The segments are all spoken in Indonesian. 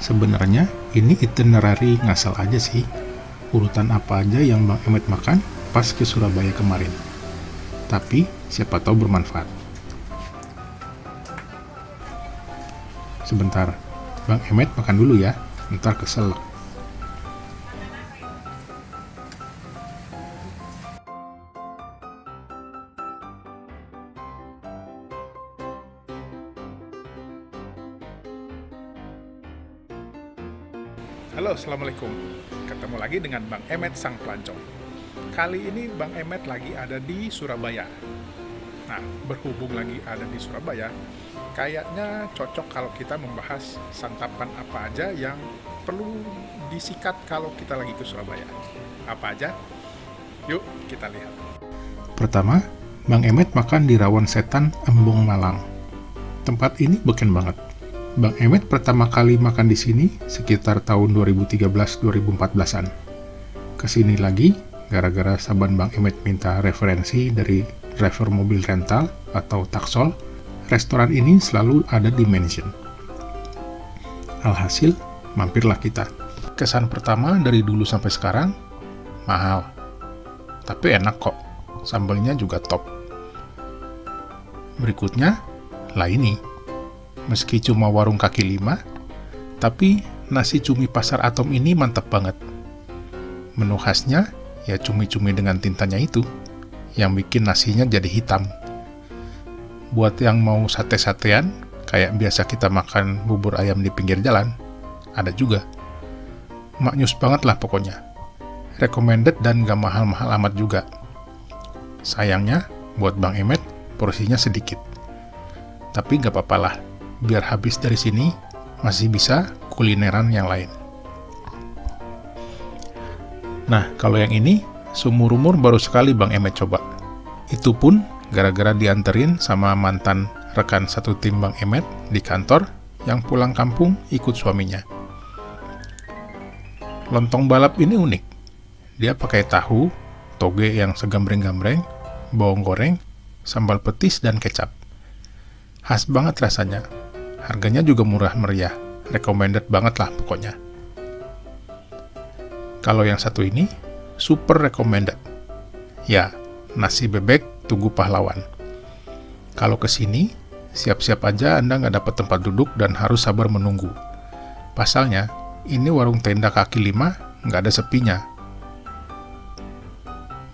Sebenarnya ini itinerary ngasal aja sih. Urutan apa aja yang Bang Emet makan pas ke Surabaya kemarin. Tapi siapa tahu bermanfaat. Sebentar, Bang Emet makan dulu ya, ntar kesel. Halo, Assalamualaikum. Ketemu lagi dengan Bang Emet Sang Pelancong. Kali ini Bang Emet lagi ada di Surabaya. Nah, berhubung lagi ada di Surabaya, kayaknya cocok kalau kita membahas santapan apa aja yang perlu disikat kalau kita lagi ke Surabaya. Apa aja? Yuk, kita lihat. Pertama, Bang Emet makan di Rawan Setan, Embong, Malang. Tempat ini beken banget Bang Emet pertama kali makan di sini sekitar tahun 2013-2014an. Ke sini lagi, gara-gara saban Bang Emet minta referensi dari driver mobil rental atau taksol, restoran ini selalu ada di mention. Alhasil, mampirlah kita. Kesan pertama dari dulu sampai sekarang, mahal. Tapi enak kok, sambelnya juga top. Berikutnya, lah ini Meski cuma warung kaki lima, tapi nasi cumi pasar atom ini mantap banget. Menu khasnya ya cumi-cumi dengan tintanya itu, yang bikin nasinya jadi hitam. Buat yang mau sate-satean, kayak biasa kita makan bubur ayam di pinggir jalan, ada juga. Maknyus banget lah pokoknya. Recommended dan gak mahal-mahal amat juga. Sayangnya, buat Bang Emet, porsinya sedikit. Tapi gak apa-apa lah, biar habis dari sini masih bisa kulineran yang lain. Nah, kalau yang ini, sumur-umur baru sekali Bang Emet coba. Itu pun gara-gara dianterin sama mantan rekan satu tim Bang Emet di kantor yang pulang kampung ikut suaminya. Lontong balap ini unik. Dia pakai tahu, toge yang segambreng-gambreng, bawang goreng, sambal petis, dan kecap. Khas banget rasanya, Harganya juga murah meriah, recommended banget lah pokoknya. Kalau yang satu ini, super recommended. Ya, nasi bebek Tugu Pahlawan. Kalau ke sini, siap-siap aja Anda nggak dapat tempat duduk dan harus sabar menunggu. Pasalnya, ini warung tenda kaki lima nggak ada sepinya.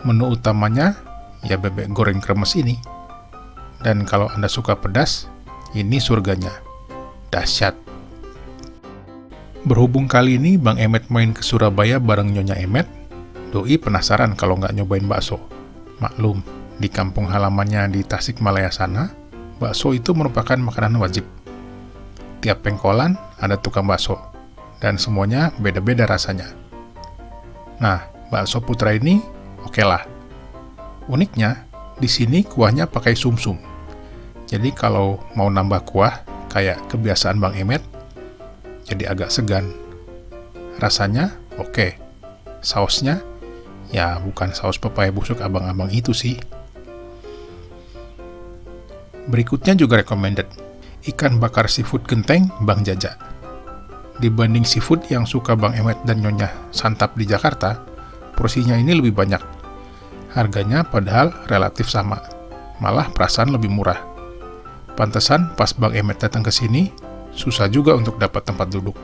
Menu utamanya ya bebek goreng kremes ini. Dan kalau Anda suka pedas, ini surganya dahsyat. Berhubung kali ini Bang Emet main ke Surabaya bareng Nyonya Emet, Doi penasaran kalau nggak nyobain bakso. Maklum, di kampung halamannya di Tasikmalaya sana, bakso itu merupakan makanan wajib. Tiap pengkolan ada tukang bakso, dan semuanya beda-beda rasanya. Nah, bakso putra ini oke okay lah. Uniknya, di sini kuahnya pakai sumsum. -sum. Jadi kalau mau nambah kuah, kayak kebiasaan Bang Emet, jadi agak segan. Rasanya oke. Okay. Sausnya ya bukan saus pepaya busuk abang-abang itu sih. Berikutnya juga recommended, ikan bakar seafood genteng Bang Jaja. Dibanding seafood yang suka Bang Emet dan Nyonya santap di Jakarta, porsinya ini lebih banyak. Harganya padahal relatif sama, malah perasaan lebih murah. Pantesan pas Bang Emet datang ke sini, susah juga untuk dapat tempat duduk.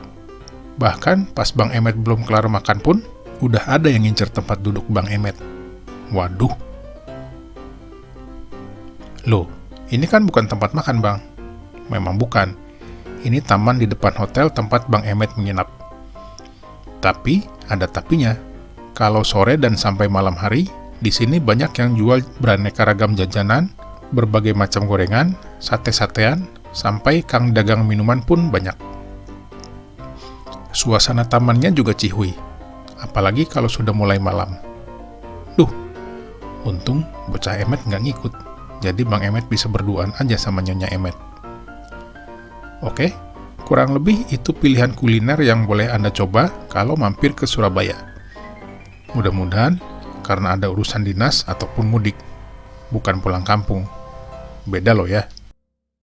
Bahkan pas Bang Emet belum kelar makan pun, udah ada yang ngincer tempat duduk Bang Emet. Waduh. Loh, ini kan bukan tempat makan Bang. Memang bukan. Ini taman di depan hotel tempat Bang Emet menginap. Tapi, ada tapinya. Kalau sore dan sampai malam hari, di sini banyak yang jual beraneka ragam jajanan, berbagai macam gorengan, sate-satean, sampai kang dagang minuman pun banyak. Suasana tamannya juga cihui, apalagi kalau sudah mulai malam. Duh, untung bocah Emet nggak ngikut, jadi Bang Emet bisa berduaan aja sama Nyonya Emet. Oke, kurang lebih itu pilihan kuliner yang boleh Anda coba kalau mampir ke Surabaya. Mudah-mudahan karena ada urusan dinas ataupun mudik, bukan pulang kampung. Beda loh ya.